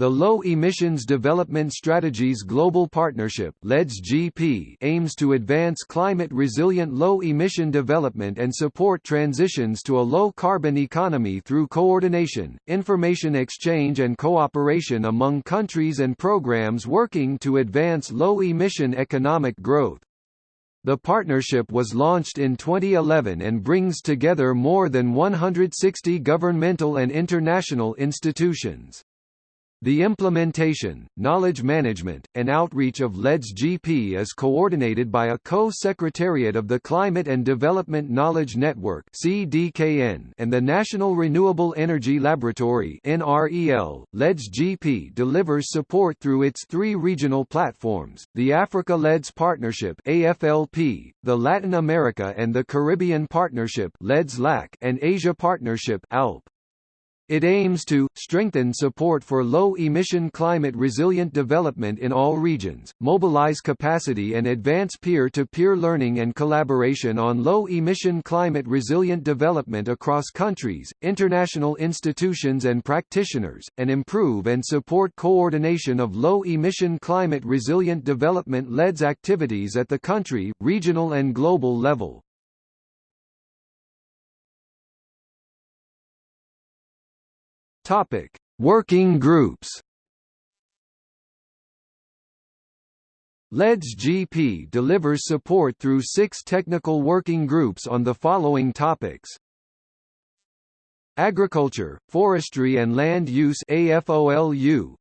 The Low Emissions Development Strategies Global Partnership (LEDS-GP) aims to advance climate-resilient low-emission development and support transitions to a low-carbon economy through coordination, information exchange and cooperation among countries and programs working to advance low-emission economic growth. The partnership was launched in 2011 and brings together more than 160 governmental and international institutions. The implementation, knowledge management, and outreach of LEDS-GP is coordinated by a co-secretariat of the Climate and Development Knowledge Network (CDKN) and the National Renewable Energy Laboratory (NREL). LEDS-GP delivers support through its three regional platforms: the Africa LEDS Partnership (AFLP), the Latin America and the Caribbean Partnership (LEDS-LAC), and Asia Partnership (ALP). It aims to, strengthen support for low-emission climate-resilient development in all regions, mobilize capacity and advance peer-to-peer learning and collaboration on low-emission climate-resilient development across countries, international institutions and practitioners, and improve and support coordination of low-emission climate-resilient development LEDS activities at the country, regional and global level. Topic: Working groups. LEDS-GP delivers support through six technical working groups on the following topics. Agriculture, Forestry and Land Use AFOLU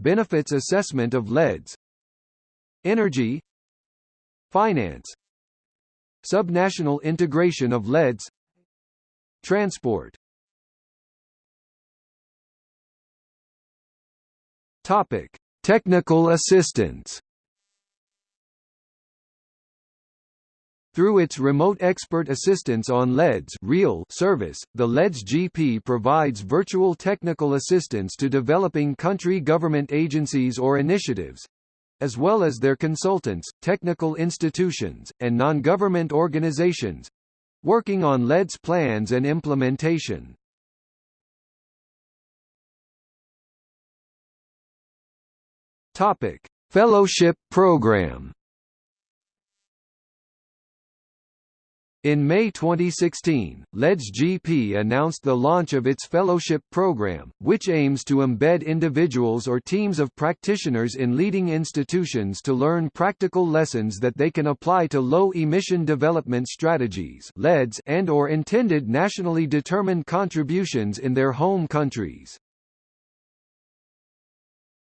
Benefits Assessment of LEDS. Energy. Finance. Subnational integration of LEDS. Transport Topic: Technical assistance. Through its remote expert assistance on LEDS real service, the LEDS GP provides virtual technical assistance to developing country government agencies or initiatives, as well as their consultants, technical institutions, and non-government organizations, working on LEDS plans and implementation. Topic: Fellowship Program. In May 2016, LEDS-GP announced the launch of its fellowship program, which aims to embed individuals or teams of practitioners in leading institutions to learn practical lessons that they can apply to low-emission development strategies and or intended nationally determined contributions in their home countries.